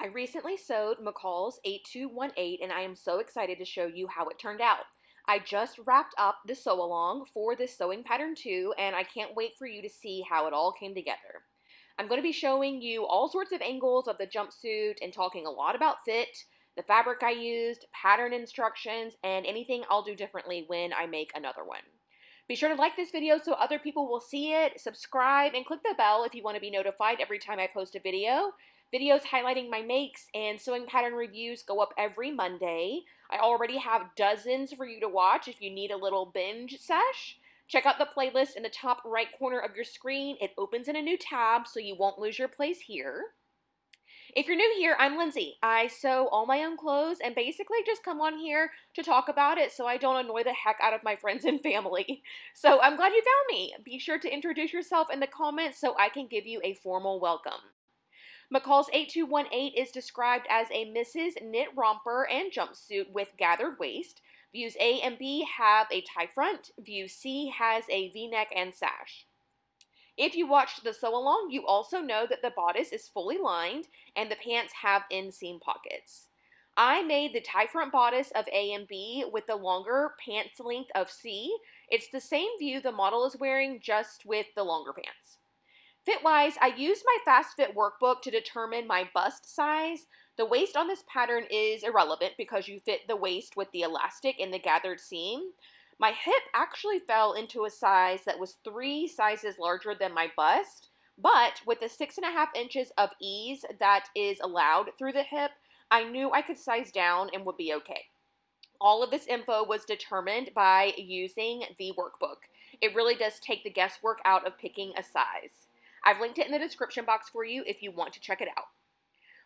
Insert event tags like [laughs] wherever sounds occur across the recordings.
I recently sewed McCall's 8218 and I am so excited to show you how it turned out. I just wrapped up the sew along for this sewing pattern too and I can't wait for you to see how it all came together. I'm going to be showing you all sorts of angles of the jumpsuit and talking a lot about fit, the fabric I used, pattern instructions, and anything I'll do differently when I make another one. Be sure to like this video so other people will see it, subscribe, and click the bell if you want to be notified every time I post a video. Videos highlighting my makes and sewing pattern reviews go up every Monday. I already have dozens for you to watch if you need a little binge sesh. Check out the playlist in the top right corner of your screen. It opens in a new tab so you won't lose your place here. If you're new here, I'm Lindsay. I sew all my own clothes and basically just come on here to talk about it so I don't annoy the heck out of my friends and family. [laughs] So I'm glad you found me. Be sure to introduce yourself in the comments so I can give you a formal welcome. McCall's 8218 is described as a Misses' Knit romper and jumpsuit with gathered waist. Views A and B have a tie front. View C has a v-neck and sash. If you watched the sew along, you also know that the bodice is fully lined and the pants have inseam pockets. I made the tie front bodice of A and B with the longer pants length of C. It's the same view the model is wearing, just with the longer pants. Fit-wise, I used my Fast Fit workbook to determine my bust size. The waist on this pattern is irrelevant because you fit the waist with the elastic in the gathered seam. My hip actually fell into a size that was three sizes larger than my bust, but with the six and a half inches of ease that is allowed through the hip, I knew I could size down and would be okay. All of this info was determined by using the workbook. It really does take the guesswork out of picking a size. I've linked it in the description box for you if you want to check it out.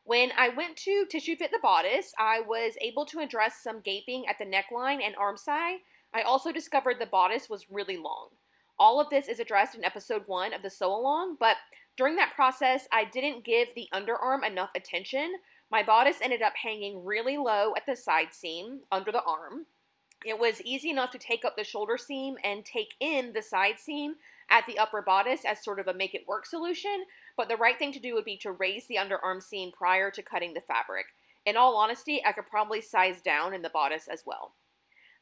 When I went to tissue fit the bodice, I was able to address some gaping at the neckline and armscye. I also discovered the bodice was really long. All of this is addressed in episode one of the sew along, but during that process, I didn't give the underarm enough attention. My bodice ended up hanging really low at the side seam under the arm. It was easy enough to take up the shoulder seam and take in the side seam at the upper bodice as sort of a make it work solution, but the right thing to do would be to raise the underarm seam prior to cutting the fabric. In all honesty, I could probably size down in the bodice as well.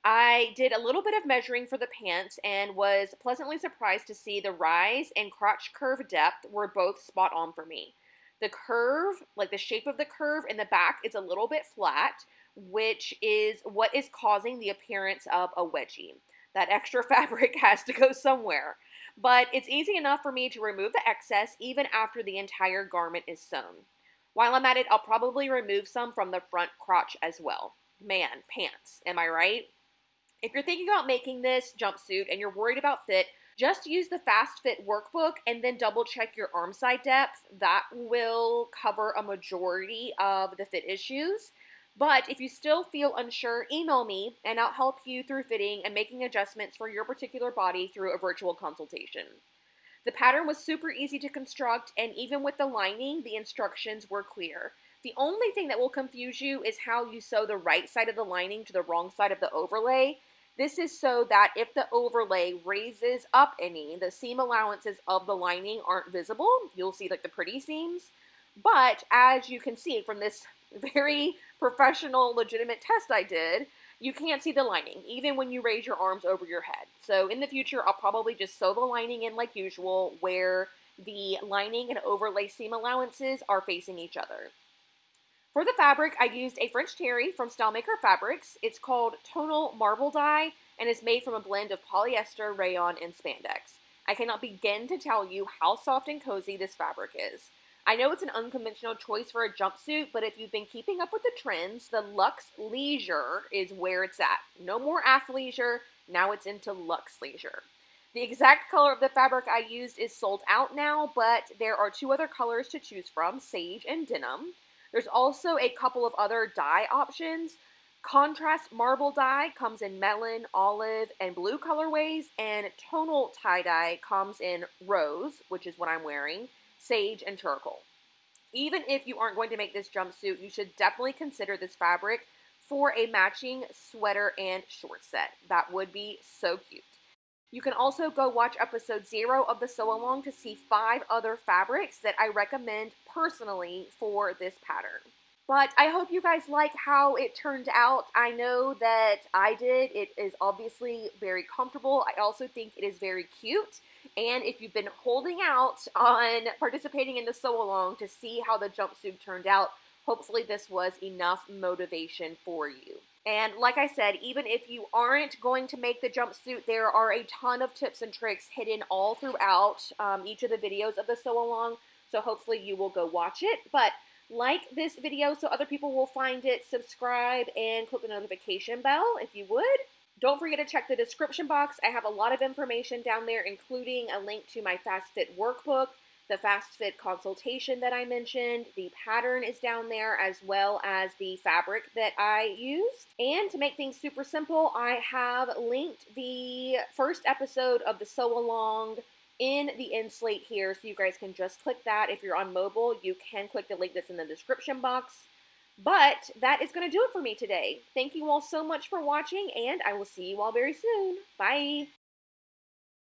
I did a little bit of measuring for the pants and was pleasantly surprised to see the rise and crotch curve depth were both spot on for me. The curve, like the shape of the curve in the back, is a little bit flat, which is what is causing the appearance of a wedgie. That extra [laughs] fabric has to go somewhere but it's easy enough for me to remove the excess even after the entire garment is sewn. While I'm at it, I'll probably remove some from the front crotch as well. Man, pants, am I right? If you're thinking about making this jumpsuit and you're worried about fit, just use the Fast Fit workbook and then double check your armscye depth. That will cover a majority of the fit issues. But if you still feel unsure, email me and I'll help you through fitting and making adjustments for your particular body through a virtual consultation. The pattern was super easy to construct, and even with the lining, the instructions were clear. The only thing that will confuse you is how you sew the right side of the lining to the wrong side of the overlay. This is so that if the overlay raises up any, the seam allowances of the lining aren't visible. You'll see like the pretty seams. But as you can see from this very professional, legitimate test I did, you can't see the lining, even when you raise your arms over your head. So in the future, I'll probably just sew the lining in like usual, where the lining and overlay seam allowances are facing each other. For the fabric, I used a French Terry from Stylemaker Fabrics. It's called Tonal Marble Dye and is made from a blend of polyester, rayon, and spandex. I cannot begin to tell you how soft and cozy this fabric is. I know it's an unconventional choice for a jumpsuit, but if you've been keeping up with the trends, the Luxe Leisure is where it's at. No more athleisure, now it's into Luxe Leisure. The exact color of the fabric I used is sold out now, but there are two other colors to choose from, sage and denim. There's also a couple of other dye options. Contrast marble dye comes in melon, olive, and blue colorways, and tonal tie-dye comes in rose, which is what I'm wearing, sage, and charcoal. Even if you aren't going to make this jumpsuit, you should definitely consider this fabric for a matching sweater and short set. That would be so cute. You can also go watch episode zero of the sew along to see five other fabrics that I recommend personally for this pattern. But I hope you guys like how it turned out. I know that I did. It is obviously very comfortable. I also think it is very cute. And if you've been holding out on participating in the sew along to see how the jumpsuit turned out, hopefully this was enough motivation for you. And like I said, even if you aren't going to make the jumpsuit, there are a ton of tips and tricks hidden all throughout um, each of the videos of the sew along. So hopefully you will go watch it. But like this video so other people will find it, subscribe, and click the notification bell if you would. Don't forget to check the description box. I have a lot of information down there, including a link to my Fast Fit workbook, the Fast Fit consultation that I mentioned, the pattern is down there, as well as the fabric that I used. And to make things super simple, I have linked the first episode of the Sew Along in the end slate here, so you guys can just click that. If you're on mobile, you can click the link that's in the description box. But that is going to do it for me today. Thank you all so much for watching, and I will see you all very soon. Bye!